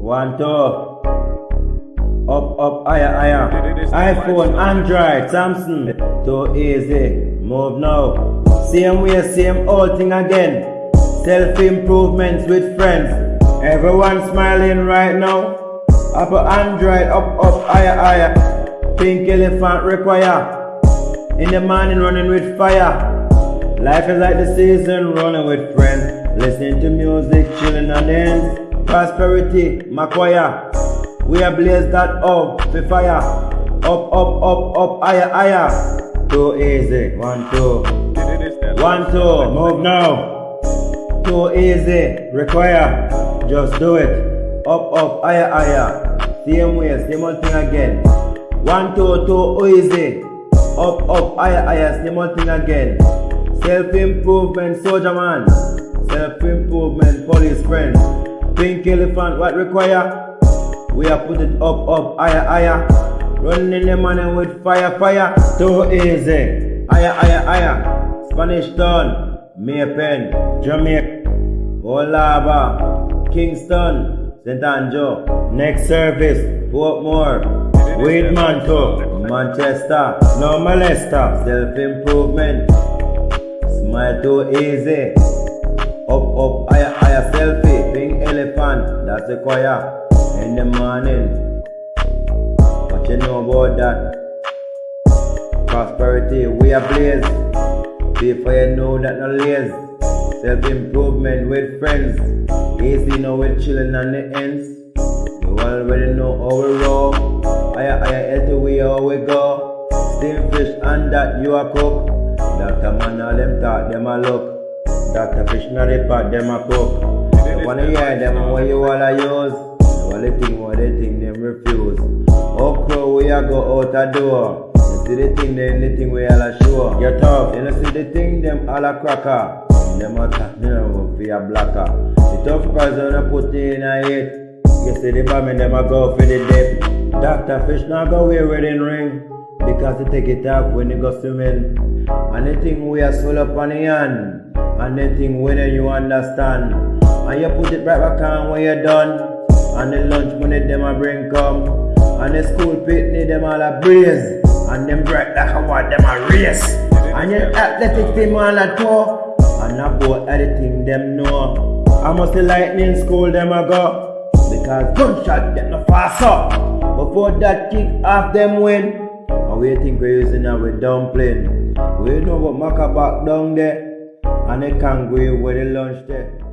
One, two. Up, up, higher, higher. iPhone, Android, Samsung. Too easy. Move now. Same way, same old thing again. Self improvements with friends. Everyone smiling right now. Up Android, up, up, higher, higher. Pink elephant require. In the morning running with fire. Life is like the season running with friends. Listening to music, chilling and dance. Prosperity, choir. We are blaze that up, the fire. Up, up, up, up, higher, higher. Too easy. One, two. One, two. Move now. Too easy. Require. Just do it. Up, up, higher, higher. Same way, same old thing again. One, two, too easy. Up, up, higher, higher. Same old thing again. Self improvement, soldier man. Self improvement, police friend. Pink elephant, what require? We are put it up, up, higher, higher. Running the money with fire, fire. Too easy. Higher, higher, higher. Spanish Town, May Pen, Jamaica, Olaba, Kingston, St. Andrew. Next service, Portmore, Weedman Manchester, no molester. Self improvement. Smile too easy. Up, up, higher, higher selfie. Elephant, that's the choir. In the morning. What you know about that? Prosperity, we are blaze. Before you know that no lazy. Self improvement with friends. Easy now with chilling on the ends. You already know how we roll. Higher, higher, healthy way how we go. Steam fish and that you a cook. Dr. Man all them talk, them a look. Dr. Fish not the pot, them a cook. You wanna hear them what you all a use. All the thing, what they think, them refuse. Okra, we a go out a door. You see the thing, then the thing we all a show. You tough, you know see the thing, them all a cracker. Them a talk, you know, for a blacker. The tough cause when I put in a hit. You see the bomb them a go for the dip. Dr. Fish now go wear wedding ring. Because they take it off when they go swimming. And the thing we are swell up on the hand. And the thing when you understand. And you put it right back on when you're done. And the lunch money them a bring come. And the school picnic them all a breeze. And them bright like a what them a race. And your athletic team all a tour. And about everything them know. I must the lightning school them a go. Because gunshot get no faster. Before that kick off them win. And we think we're using our dumpling. We know what Maca back down there. And they can't go where the lunch there.